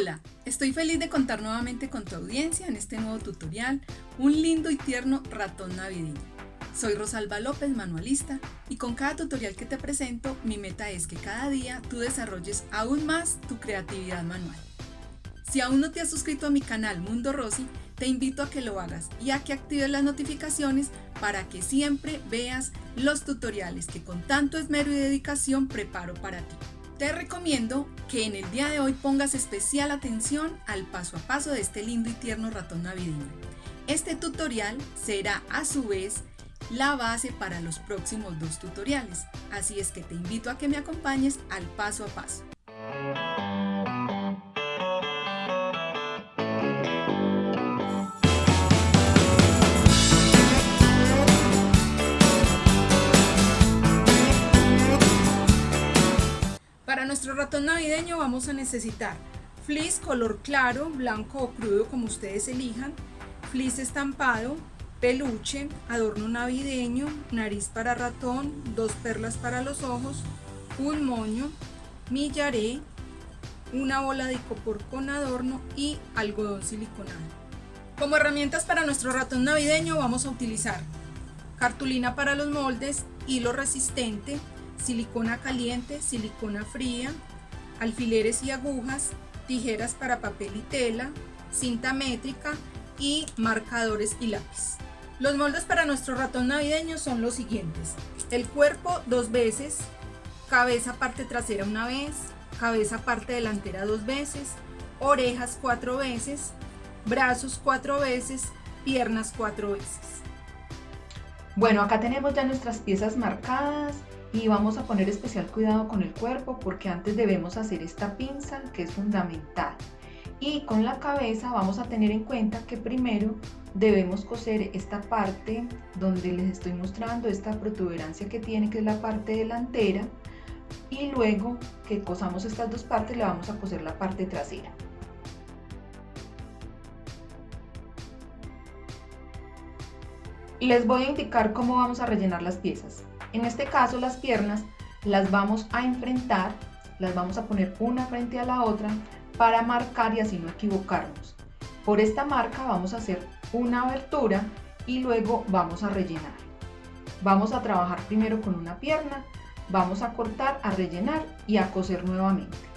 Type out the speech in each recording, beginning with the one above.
Hola, estoy feliz de contar nuevamente con tu audiencia en este nuevo tutorial, un lindo y tierno ratón navideño. Soy Rosalba López, manualista, y con cada tutorial que te presento, mi meta es que cada día tú desarrolles aún más tu creatividad manual. Si aún no te has suscrito a mi canal Mundo Rosy, te invito a que lo hagas y a que actives las notificaciones para que siempre veas los tutoriales que con tanto esmero y dedicación preparo para ti. Te recomiendo que en el día de hoy pongas especial atención al paso a paso de este lindo y tierno ratón navideño. Este tutorial será a su vez la base para los próximos dos tutoriales, así es que te invito a que me acompañes al paso a paso. Ratón navideño vamos a necesitar fleece color claro, blanco o crudo como ustedes elijan, fleece estampado, peluche, adorno navideño, nariz para ratón, dos perlas para los ojos, un moño, millaré, una bola de icopor con adorno y algodón siliconado. Como herramientas para nuestro ratón navideño vamos a utilizar cartulina para los moldes, hilo resistente, silicona caliente, silicona fría, alfileres y agujas, tijeras para papel y tela, cinta métrica y marcadores y lápiz. Los moldes para nuestro ratón navideño son los siguientes. El cuerpo dos veces, cabeza parte trasera una vez, cabeza parte delantera dos veces, orejas cuatro veces, brazos cuatro veces, piernas cuatro veces. Bueno, acá tenemos ya nuestras piezas marcadas y vamos a poner especial cuidado con el cuerpo porque antes debemos hacer esta pinza que es fundamental. Y con la cabeza vamos a tener en cuenta que primero debemos coser esta parte donde les estoy mostrando esta protuberancia que tiene que es la parte delantera y luego que cosamos estas dos partes le vamos a coser la parte trasera. Les voy a indicar cómo vamos a rellenar las piezas en este caso las piernas las vamos a enfrentar, las vamos a poner una frente a la otra para marcar y así no equivocarnos. Por esta marca vamos a hacer una abertura y luego vamos a rellenar. Vamos a trabajar primero con una pierna, vamos a cortar, a rellenar y a coser nuevamente.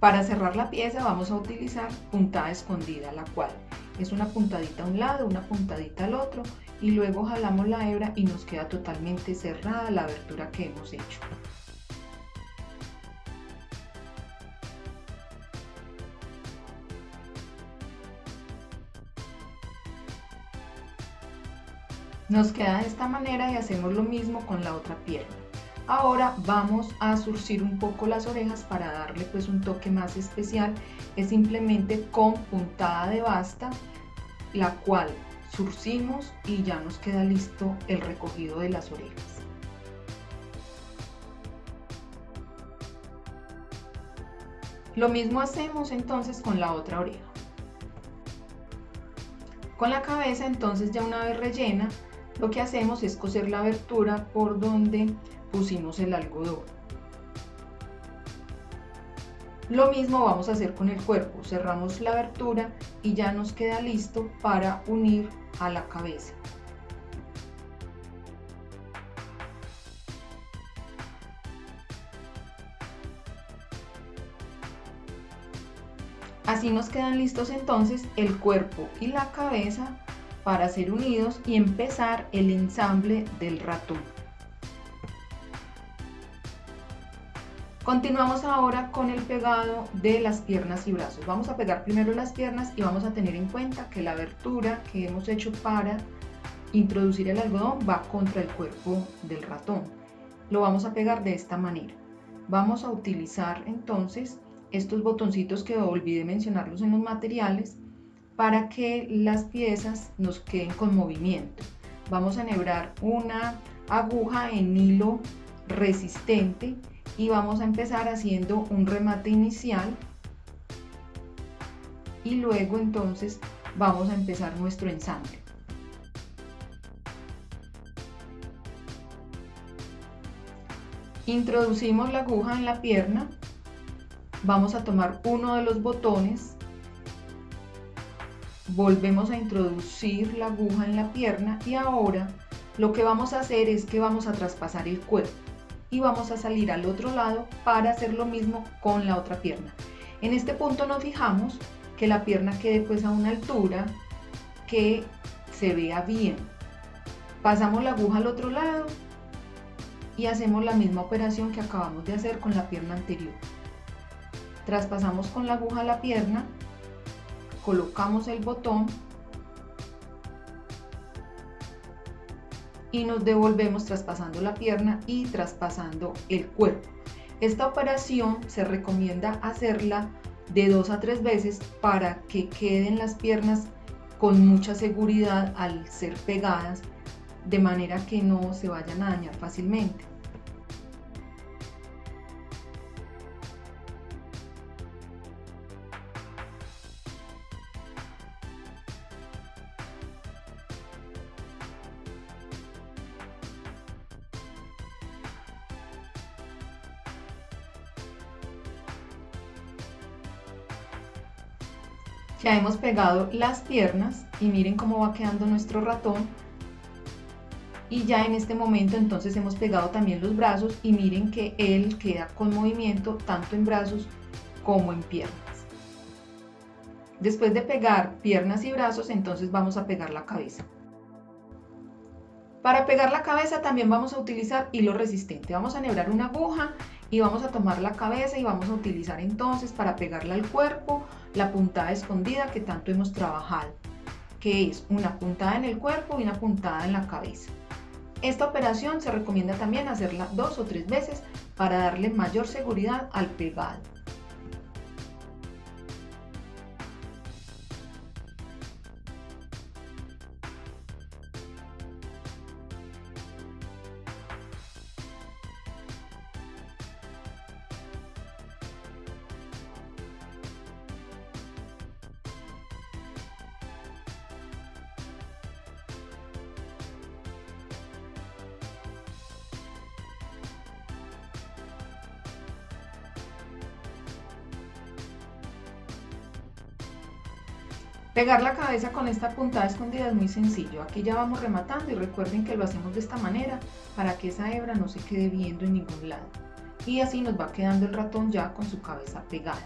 Para cerrar la pieza vamos a utilizar puntada escondida, la cual es una puntadita a un lado, una puntadita al otro y luego jalamos la hebra y nos queda totalmente cerrada la abertura que hemos hecho. Nos queda de esta manera y hacemos lo mismo con la otra pierna. Ahora vamos a surcir un poco las orejas para darle pues un toque más especial. Es simplemente con puntada de basta, la cual surcimos y ya nos queda listo el recogido de las orejas. Lo mismo hacemos entonces con la otra oreja. Con la cabeza entonces ya una vez rellena, lo que hacemos es coser la abertura por donde pusimos el algodón. Lo mismo vamos a hacer con el cuerpo, cerramos la abertura y ya nos queda listo para unir a la cabeza. Así nos quedan listos entonces el cuerpo y la cabeza para ser unidos y empezar el ensamble del ratón. Continuamos ahora con el pegado de las piernas y brazos. Vamos a pegar primero las piernas y vamos a tener en cuenta que la abertura que hemos hecho para introducir el algodón va contra el cuerpo del ratón. Lo vamos a pegar de esta manera. Vamos a utilizar entonces estos botoncitos que olvidé mencionarlos en los materiales para que las piezas nos queden con movimiento. Vamos a enhebrar una aguja en hilo resistente y vamos a empezar haciendo un remate inicial. Y luego entonces vamos a empezar nuestro ensamble. Introducimos la aguja en la pierna, vamos a tomar uno de los botones, volvemos a introducir la aguja en la pierna. Y ahora lo que vamos a hacer es que vamos a traspasar el cuerpo y vamos a salir al otro lado para hacer lo mismo con la otra pierna. En este punto nos fijamos que la pierna quede pues a una altura que se vea bien. Pasamos la aguja al otro lado y hacemos la misma operación que acabamos de hacer con la pierna anterior. Traspasamos con la aguja la pierna, colocamos el botón y nos devolvemos traspasando la pierna y traspasando el cuerpo. Esta operación se recomienda hacerla de dos a tres veces para que queden las piernas con mucha seguridad al ser pegadas de manera que no se vayan a dañar fácilmente. Ya hemos pegado las piernas y miren cómo va quedando nuestro ratón. Y ya en este momento entonces hemos pegado también los brazos y miren que él queda con movimiento tanto en brazos como en piernas. Después de pegar piernas y brazos, entonces vamos a pegar la cabeza. Para pegar la cabeza también vamos a utilizar hilo resistente. Vamos a enhebrar una aguja y vamos a tomar la cabeza y vamos a utilizar entonces para pegarla al cuerpo la puntada escondida que tanto hemos trabajado, que es una puntada en el cuerpo y una puntada en la cabeza. Esta operación se recomienda también hacerla dos o tres veces para darle mayor seguridad al pegado. Pegar la cabeza con esta puntada escondida es muy sencillo. Aquí ya vamos rematando y recuerden que lo hacemos de esta manera para que esa hebra no se quede viendo en ningún lado. Y así nos va quedando el ratón ya con su cabeza pegada.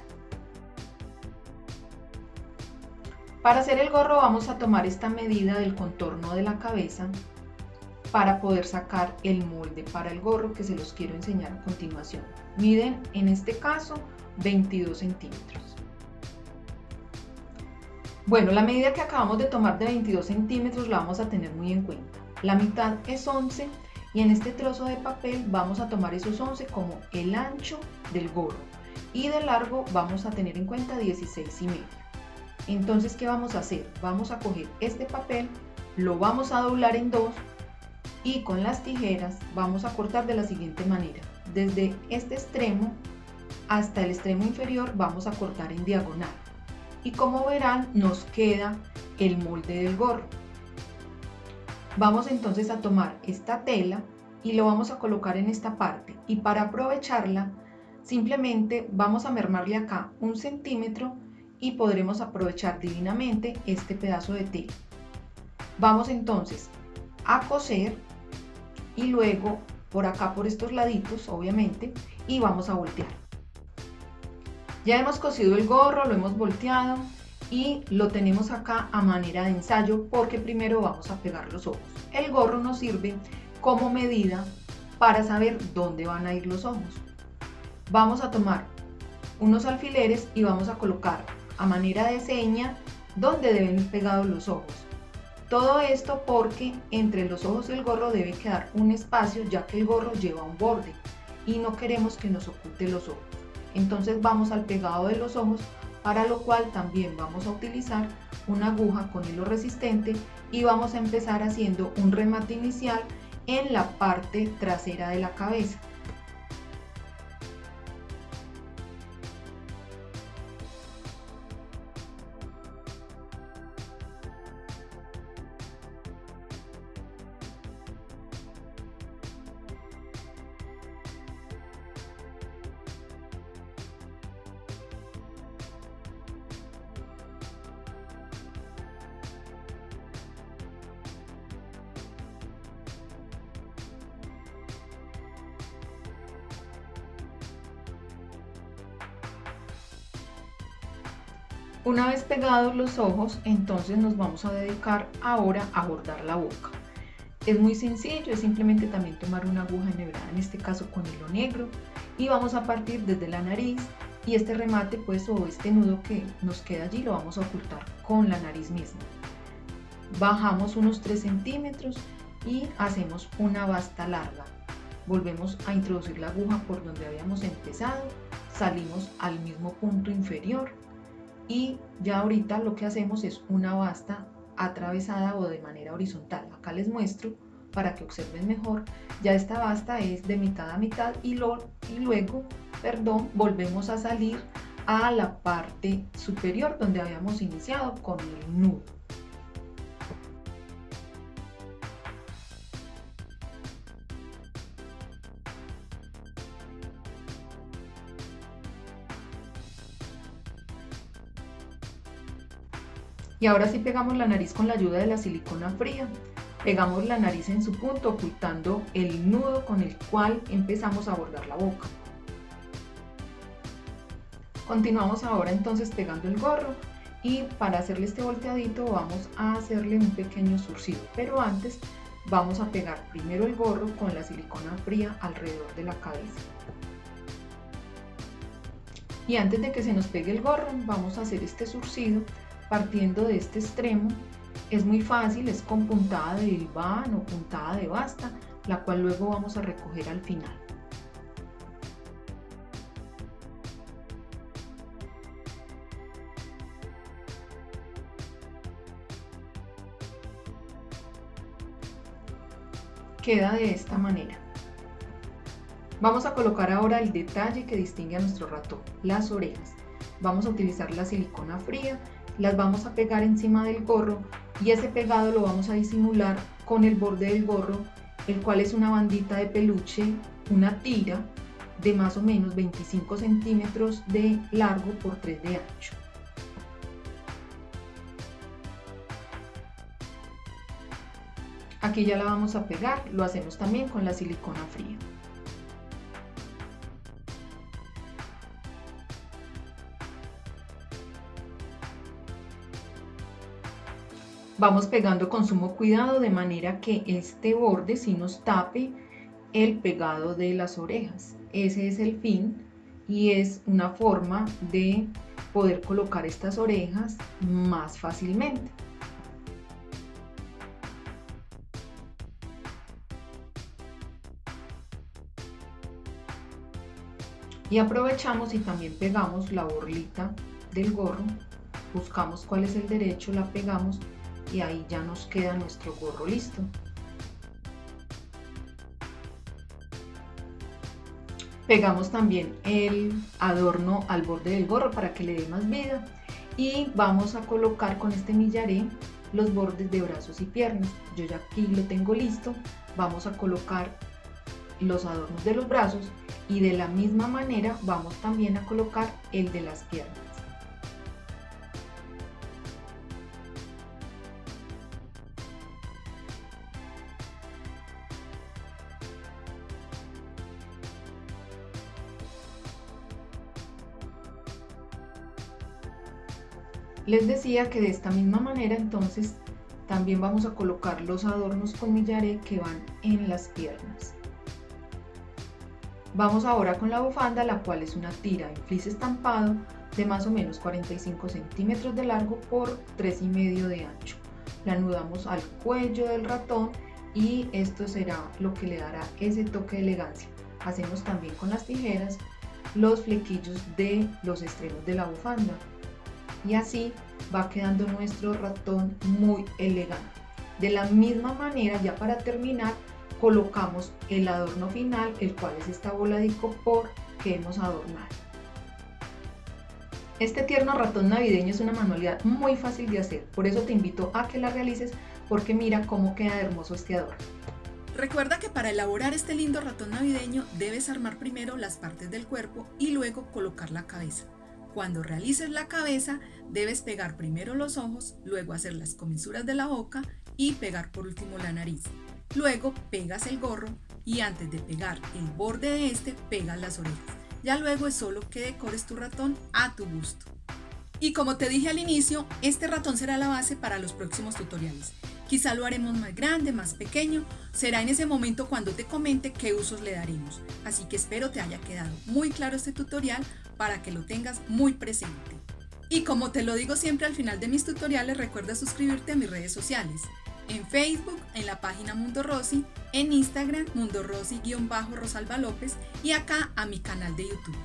Para hacer el gorro vamos a tomar esta medida del contorno de la cabeza para poder sacar el molde para el gorro que se los quiero enseñar a continuación. Miden en este caso 22 centímetros. Bueno, la medida que acabamos de tomar de 22 centímetros la vamos a tener muy en cuenta. La mitad es 11 y en este trozo de papel vamos a tomar esos 11 como el ancho del gorro y de largo vamos a tener en cuenta 16 y medio. Entonces, ¿qué vamos a hacer? Vamos a coger este papel, lo vamos a doblar en dos y con las tijeras vamos a cortar de la siguiente manera. Desde este extremo hasta el extremo inferior vamos a cortar en diagonal y como verán nos queda el molde del gorro. Vamos entonces a tomar esta tela y lo vamos a colocar en esta parte y para aprovecharla simplemente vamos a mermarle acá un centímetro y podremos aprovechar divinamente este pedazo de tela. Vamos entonces a coser y luego por acá por estos laditos obviamente y vamos a voltear. Ya hemos cosido el gorro, lo hemos volteado y lo tenemos acá a manera de ensayo porque primero vamos a pegar los ojos. El gorro nos sirve como medida para saber dónde van a ir los ojos. Vamos a tomar unos alfileres y vamos a colocar a manera de seña donde deben ir pegados los ojos. Todo esto porque entre los ojos y el gorro debe quedar un espacio ya que el gorro lleva un borde y no queremos que nos oculte los ojos. Entonces vamos al pegado de los ojos para lo cual también vamos a utilizar una aguja con hilo resistente y vamos a empezar haciendo un remate inicial en la parte trasera de la cabeza. Una vez pegados los ojos, entonces nos vamos a dedicar ahora a bordar la boca. Es muy sencillo, es simplemente también tomar una aguja enhebrada, en este caso con hilo negro, y vamos a partir desde la nariz y este remate pues o este nudo que nos queda allí lo vamos a ocultar con la nariz misma. Bajamos unos 3 centímetros y hacemos una basta larga. Volvemos a introducir la aguja por donde habíamos empezado, salimos al mismo punto inferior y ya ahorita lo que hacemos es una basta atravesada o de manera horizontal. Acá les muestro para que observen mejor. Ya esta basta es de mitad a mitad y, lo, y luego, perdón, volvemos a salir a la parte superior donde habíamos iniciado con el nudo. Y ahora sí pegamos la nariz con la ayuda de la silicona fría. Pegamos la nariz en su punto ocultando el nudo con el cual empezamos a bordar la boca. Continuamos ahora entonces pegando el gorro y para hacerle este volteadito vamos a hacerle un pequeño surcido. Pero antes vamos a pegar primero el gorro con la silicona fría alrededor de la cabeza. Y antes de que se nos pegue el gorro vamos a hacer este surcido partiendo de este extremo. Es muy fácil, es con puntada de hilván o puntada de basta, la cual luego vamos a recoger al final. Queda de esta manera. Vamos a colocar ahora el detalle que distingue a nuestro ratón, las orejas. Vamos a utilizar la silicona fría las vamos a pegar encima del gorro y ese pegado lo vamos a disimular con el borde del gorro, el cual es una bandita de peluche, una tira de más o menos 25 centímetros de largo por 3 de ancho. Aquí ya la vamos a pegar, lo hacemos también con la silicona fría. Vamos pegando con sumo cuidado de manera que este borde sí nos tape el pegado de las orejas. Ese es el fin y es una forma de poder colocar estas orejas más fácilmente. Y aprovechamos y también pegamos la borlita del gorro, buscamos cuál es el derecho, la pegamos y ahí ya nos queda nuestro gorro listo. Pegamos también el adorno al borde del gorro para que le dé más vida y vamos a colocar con este millaré los bordes de brazos y piernas. Yo ya aquí lo tengo listo. Vamos a colocar los adornos de los brazos y de la misma manera vamos también a colocar el de las piernas. Les decía que de esta misma manera entonces también vamos a colocar los adornos con millaré que van en las piernas. Vamos ahora con la bufanda, la cual es una tira en flis estampado de más o menos 45 centímetros de largo por 3,5 de ancho. la anudamos al cuello del ratón y esto será lo que le dará ese toque de elegancia. Hacemos también con las tijeras los flequillos de los extremos de la bufanda y así va quedando nuestro ratón muy elegante. De la misma manera, ya para terminar, colocamos el adorno final, el cual es esta bola de icopor que hemos adornado. Este tierno ratón navideño es una manualidad muy fácil de hacer, por eso te invito a que la realices porque mira cómo queda hermoso este adorno. Recuerda que para elaborar este lindo ratón navideño debes armar primero las partes del cuerpo y luego colocar la cabeza. Cuando realices la cabeza, debes pegar primero los ojos, luego hacer las comisuras de la boca y pegar por último la nariz. Luego pegas el gorro y antes de pegar el borde de este, pegas las orejas. Ya luego es solo que decores tu ratón a tu gusto. Y como te dije al inicio, este ratón será la base para los próximos tutoriales. Quizá lo haremos más grande, más pequeño, será en ese momento cuando te comente qué usos le daremos. Así que espero te haya quedado muy claro este tutorial para que lo tengas muy presente. Y como te lo digo siempre al final de mis tutoriales, recuerda suscribirte a mis redes sociales. En Facebook, en la página Mundo Rosy, en Instagram, Mundo Rosy-Rosalba López y acá a mi canal de YouTube.